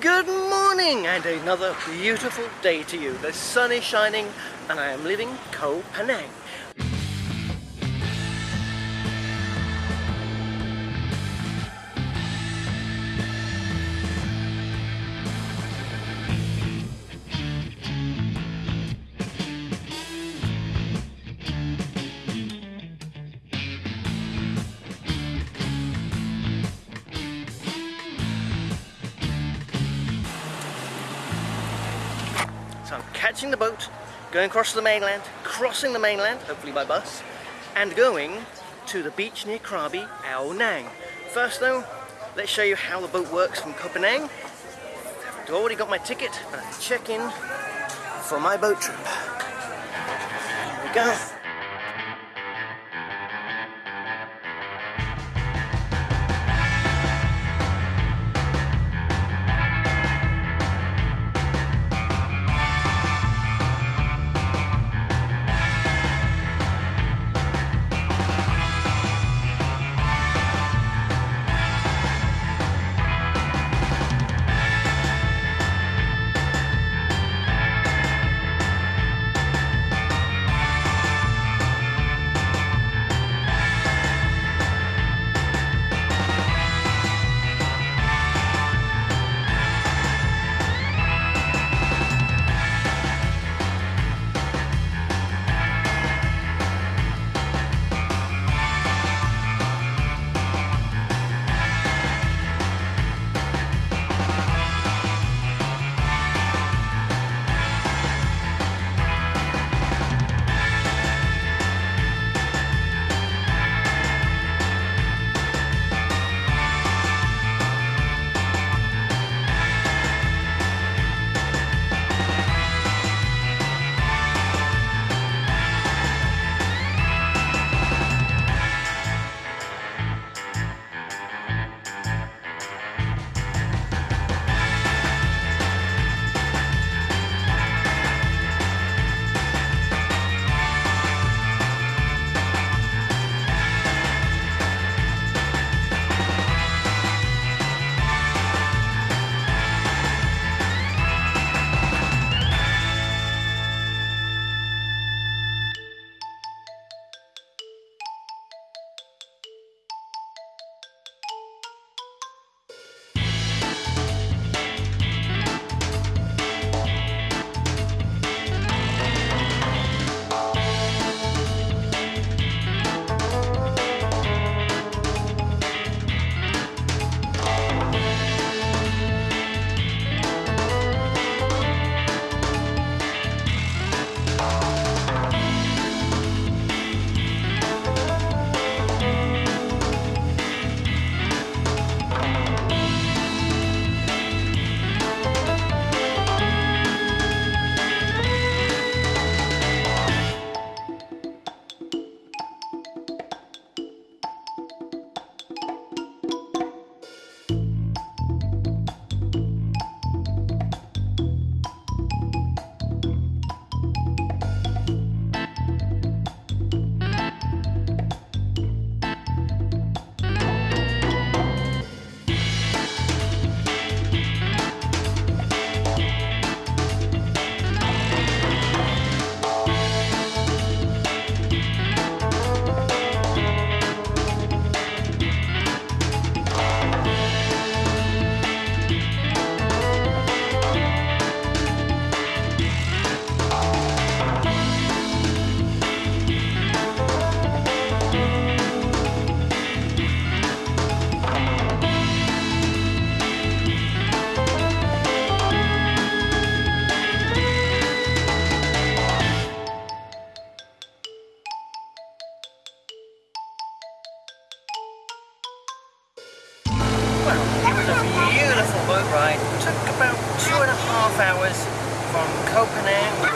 Good morning and another beautiful day to you. The sun is shining and I am leaving Koh Phangan. Catching the boat, going across the mainland, crossing the mainland, hopefully by bus, and going to the beach near Krabi, Ao Nang. First though, let's show you how the boat works from Phangan. I've already got my ticket, and I check in for my boat trip. Here we go.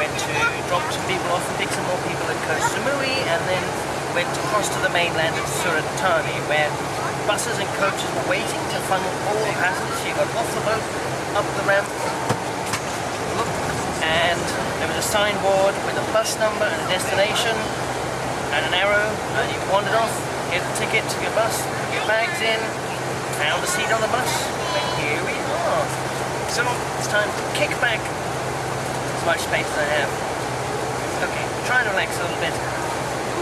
Went to drop some people off and pick some more people at Koh Samui and then went across to the mainland at Surat Thani where buses and coaches were waiting to funnel all the passengers. You got off the boat, up the ramp, look, and there was a signboard with a bus number and a destination and an arrow and you wandered off, get a ticket to your bus, put your bags in, found a seat on the bus, and here we are. So it's time to kick back much space as I have. Okay, try and relax a little bit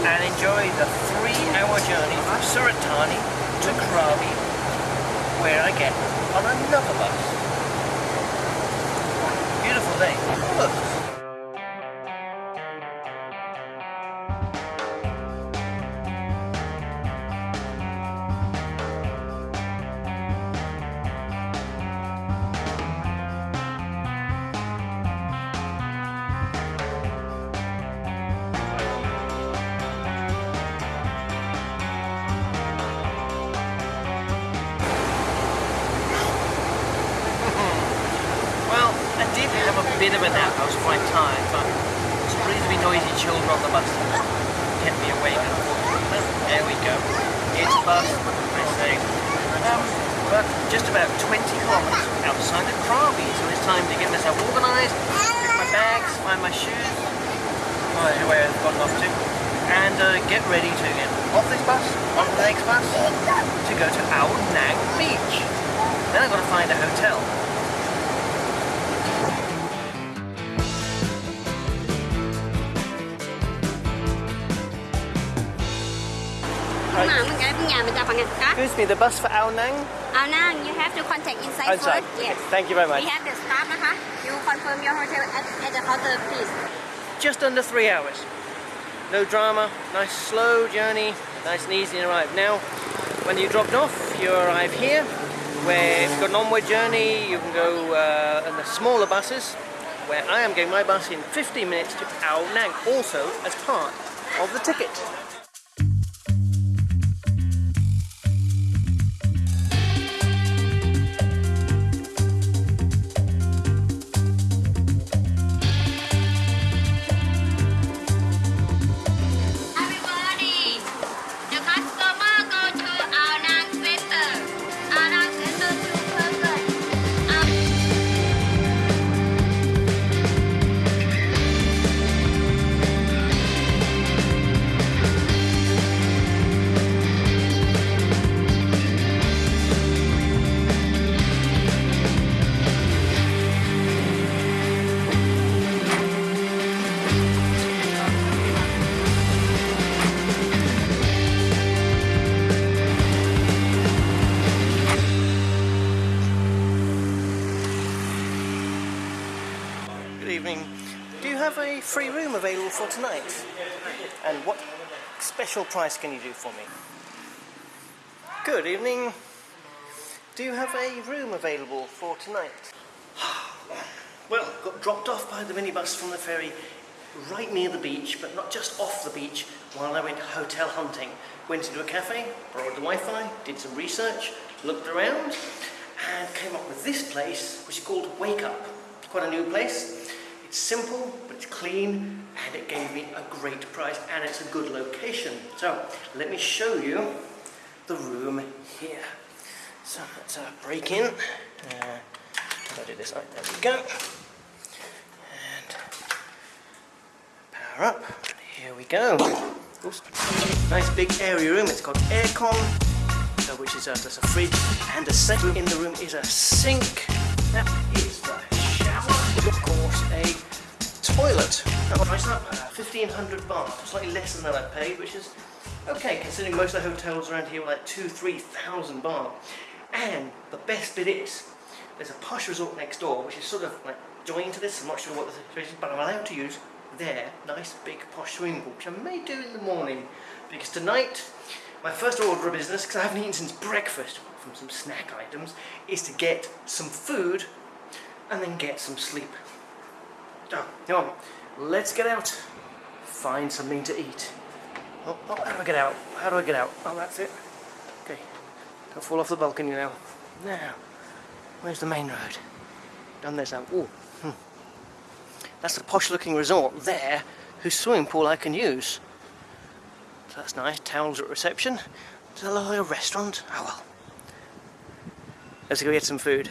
and enjoy the three-hour journey from Surat Thani to Krabi, where I get on another bus. Beautiful day. Look. Of a nap, I was quite tired, but some reasonably noisy children on the bus kept me awake. There we go. It's bus, I say. Um, but just about 20 kilometres outside of Krabi, so it's time to get myself organised, get my bags, find my shoes, oh, where I've gotten off to, and uh, get ready to get off this bus, onto the next bus, to go to Ao Nang Beach. Then I've got to find a hotel. Excuse me, the bus for Ao Nang? Ao Nang, you have to contact inside Outside. first. Yes. Thank you very much. We have the staff, uh You confirm your hotel at, at the counter, please. Just under three hours. No drama, nice slow journey, nice and easy to arrive. Now, when you dropped off, you arrive here, where if you've got an onward journey, you can go uh, in the smaller buses, where I am getting my bus in 15 minutes to Ao Nang, also as part of the ticket. Free room available for tonight? And what special price can you do for me? Good evening. Do you have a room available for tonight? well, got dropped off by the minibus from the ferry right near the beach, but not just off the beach, while I went hotel hunting. Went into a cafe, borrowed the Wi-Fi, did some research, looked around, and came up with this place, which is called Wake Up. Quite a new place. Simple, but it's clean, and it gave me a great price, and it's a good location. So, let me show you the room here. So, let's uh, break in. Uh, I do this? Right, there we go. And power up. Here we go. Oops. Nice big airy room. It's got aircon, uh, which is uh, just a fridge, and the second in the room is a sink. That toilet. Price up, uh, 1500 baht, slightly less than that I paid, which is okay considering most of the hotels around here were like two, three thousand baht. And the best bit is, there's a posh resort next door, which is sort of like joined to this. I'm not sure what the situation is, but I'm allowed to use their nice big posh swimming pool, which I may do in the morning, because tonight my first order of business, because I haven't eaten since breakfast from some snack items, is to get some food and then get some sleep. So, come on, let's get out, find something to eat. Oh, oh, how do I get out? How do I get out? Oh, that's it. Okay, don't fall off the balcony now. Now, where's the main road? Done this now. Oh, hmm. That's the posh looking resort there, whose swimming pool I can use. So that's nice, towels at reception. There's a little restaurant. Oh well. Let's go get some food.